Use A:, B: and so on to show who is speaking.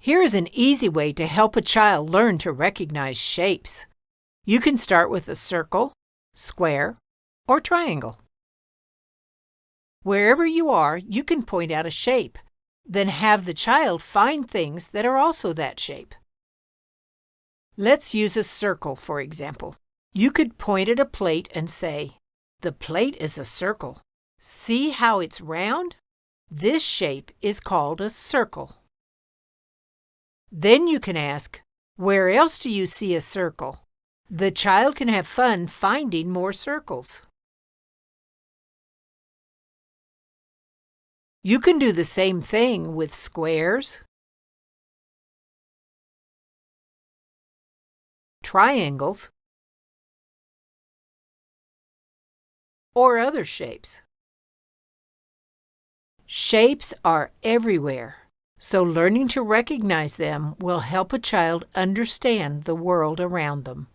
A: Here is an easy way to help a child learn to recognize shapes. You can start with a circle, square, or triangle. Wherever you are, you can point out a shape, then have the child find things that are also that shape. Let's use a circle, for example. You could point at a plate and say, The plate is a circle. See how it's round? This shape is called a circle. Then you can ask, Where else do you see a circle? The child can have fun finding more circles. You can do the same thing with squares, triangles, or other shapes. Shapes are everywhere, so learning to recognize them will help a child understand the world around them.